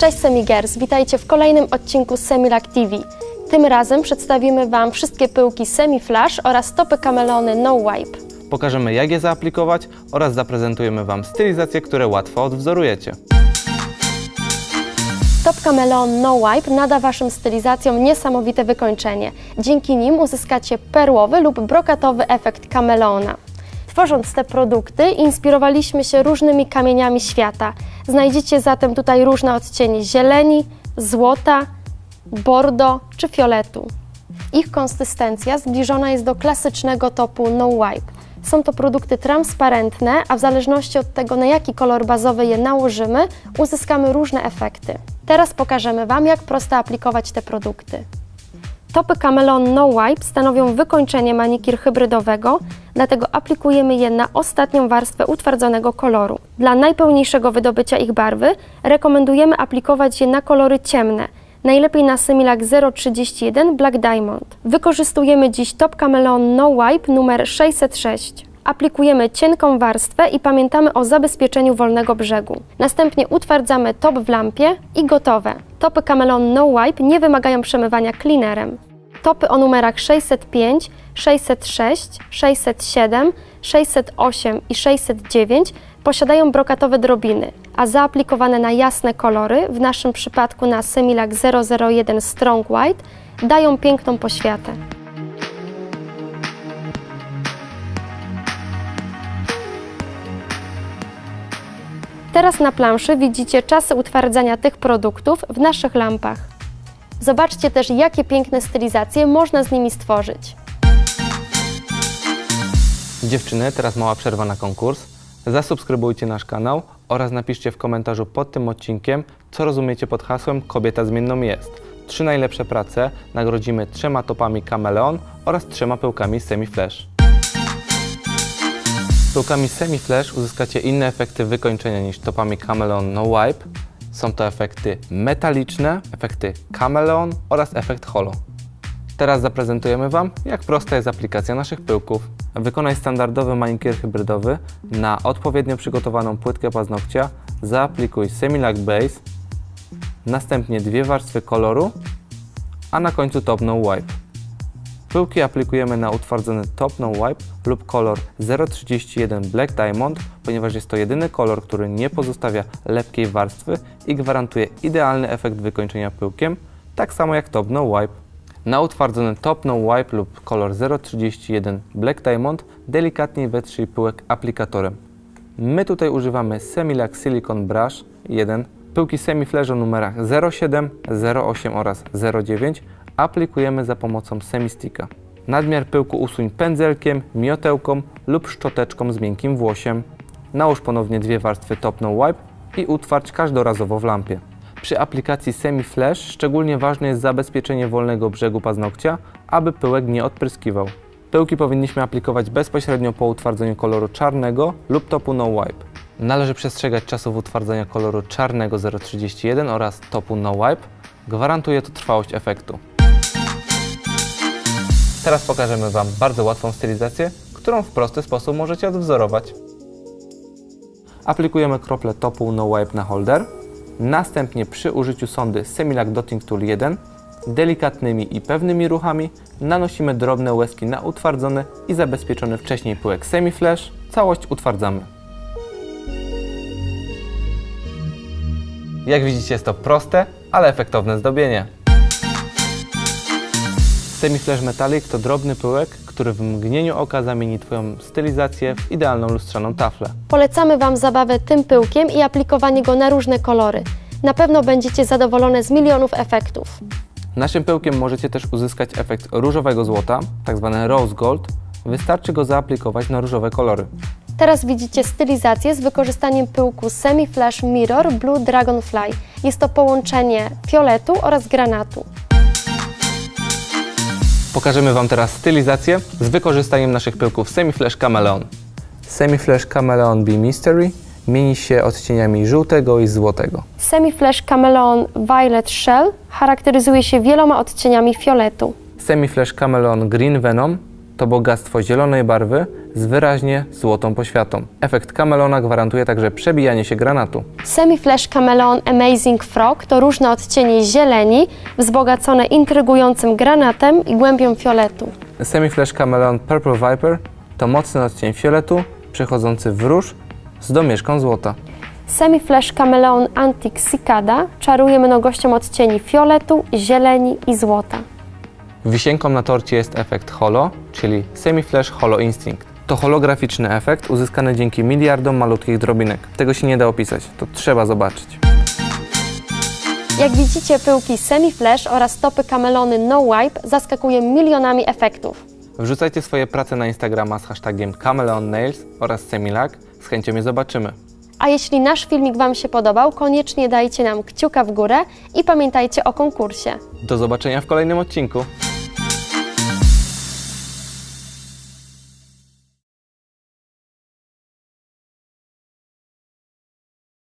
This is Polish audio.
Cześć Semigers, witajcie w kolejnym odcinku Semilac TV. Tym razem przedstawimy Wam wszystkie pyłki Semi Flash oraz topy kamelony No Wipe. Pokażemy jak je zaaplikować oraz zaprezentujemy Wam stylizacje, które łatwo odwzorujecie. Top Camelon No Wipe nada Waszym stylizacjom niesamowite wykończenie. Dzięki nim uzyskacie perłowy lub brokatowy efekt kamelona. Tworząc te produkty, inspirowaliśmy się różnymi kamieniami świata. Znajdziecie zatem tutaj różne odcienie zieleni, złota, bordo czy fioletu. Ich konsystencja zbliżona jest do klasycznego topu No Wipe. Są to produkty transparentne, a w zależności od tego, na jaki kolor bazowy je nałożymy, uzyskamy różne efekty. Teraz pokażemy Wam, jak prosto aplikować te produkty. Topy Camelon No Wipe stanowią wykończenie manikir hybrydowego, dlatego aplikujemy je na ostatnią warstwę utwardzonego koloru. Dla najpełniejszego wydobycia ich barwy rekomendujemy aplikować je na kolory ciemne, najlepiej na Similac 031 Black Diamond. Wykorzystujemy dziś Top Camelon No Wipe numer 606. Aplikujemy cienką warstwę i pamiętamy o zabezpieczeniu wolnego brzegu. Następnie utwardzamy top w lampie i gotowe. Topy Camelon No Wipe nie wymagają przemywania cleanerem. Topy o numerach 605, 606, 607, 608 i 609 posiadają brokatowe drobiny, a zaaplikowane na jasne kolory, w naszym przypadku na Similac 001 Strong White, dają piękną poświatę. Teraz na planszy widzicie czasy utwardzania tych produktów w naszych lampach. Zobaczcie też, jakie piękne stylizacje można z nimi stworzyć. Dziewczyny, teraz mała przerwa na konkurs. Zasubskrybujcie nasz kanał oraz napiszcie w komentarzu pod tym odcinkiem, co rozumiecie pod hasłem Kobieta zmienną jest. Trzy najlepsze prace nagrodzimy trzema topami Kameleon oraz trzema pyłkami Semi Flash. Pyłkami Semi Flash uzyskacie inne efekty wykończenia niż topami Cameleon No Wipe. Są to efekty metaliczne, efekty Cameleon oraz efekt Holo. Teraz zaprezentujemy Wam, jak prosta jest aplikacja naszych pyłków. Wykonaj standardowy manikier hybrydowy na odpowiednio przygotowaną płytkę paznokcia, zaaplikuj Semilac Base, następnie dwie warstwy koloru, a na końcu top no wipe. Pyłki aplikujemy na utwardzony top no wipe lub kolor 031 Black Diamond, ponieważ jest to jedyny kolor, który nie pozostawia lepkiej warstwy i gwarantuje idealny efekt wykończenia pyłkiem, tak samo jak top no wipe. Na utwardzony top no wipe lub kolor 031 Black Diamond delikatnie wetrzyj pyłek aplikatorem. My tutaj używamy Semilac Silicon Brush 1, pyłki Semiflash o numerach 07, 08 oraz 09 aplikujemy za pomocą semisticka. Nadmiar pyłku usuń pędzelkiem, miotełką lub szczoteczką z miękkim włosiem. Nałóż ponownie dwie warstwy top no wipe i utwardź każdorazowo w lampie. Przy aplikacji Semi Flash szczególnie ważne jest zabezpieczenie wolnego brzegu paznokcia, aby pyłek nie odpryskiwał. Pyłki powinniśmy aplikować bezpośrednio po utwardzeniu koloru czarnego lub topu no wipe. Należy przestrzegać czasów utwardzania koloru czarnego 031 oraz topu no wipe. Gwarantuje to trwałość efektu. Teraz pokażemy Wam bardzo łatwą stylizację, którą w prosty sposób możecie odwzorować. Aplikujemy krople topu No Wipe na holder. Następnie przy użyciu sondy Semilac Dotting Tool 1 delikatnymi i pewnymi ruchami nanosimy drobne łezki na utwardzony i zabezpieczony wcześniej pyłek Semi Flash. Całość utwardzamy. Jak widzicie jest to proste, ale efektowne zdobienie. Semiflash Metallic to drobny pyłek, który w mgnieniu oka zamieni Twoją stylizację w idealną lustrzaną taflę. Polecamy Wam zabawę tym pyłkiem i aplikowanie go na różne kolory. Na pewno będziecie zadowolone z milionów efektów. Naszym pyłkiem możecie też uzyskać efekt różowego złota, tzw. rose gold. Wystarczy go zaaplikować na różowe kolory. Teraz widzicie stylizację z wykorzystaniem pyłku Semi Flash Mirror Blue Dragonfly. Jest to połączenie fioletu oraz granatu. Pokażemy Wam teraz stylizację z wykorzystaniem naszych pyłków Semiflash Chameleon. Semiflash Chameleon Be Mystery mieni się odcieniami żółtego i złotego. Semi Flash Camelon Violet Shell charakteryzuje się wieloma odcieniami fioletu. Semiflash Chameleon Green Venom to bogactwo zielonej barwy z wyraźnie złotą poświatą. Efekt kamelona gwarantuje także przebijanie się granatu. Semi-Flash Chameleon Amazing Frog to różne odcienie zieleni, wzbogacone intrygującym granatem i głębią fioletu. Semi-Flash Chameleon Purple Viper to mocny odcień fioletu przechodzący w róż z domieszką złota. Semi-Flash Chameleon Antique Cicada czaruje mnogością odcieni fioletu, zieleni i złota. Wisienką na torcie jest efekt holo, czyli Semi-Flash Holo Instinct. To holograficzny efekt uzyskany dzięki miliardom malutkich drobinek. Tego się nie da opisać, to trzeba zobaczyć. Jak widzicie, pyłki Semi-Flash oraz topy kamelony No Wipe zaskakują milionami efektów. Wrzucajcie swoje prace na Instagrama z hashtagiem Chameleon Nails oraz Semilac. Z chęcią je zobaczymy. A jeśli nasz filmik Wam się podobał, koniecznie dajcie nam kciuka w górę i pamiętajcie o konkursie. Do zobaczenia w kolejnym odcinku.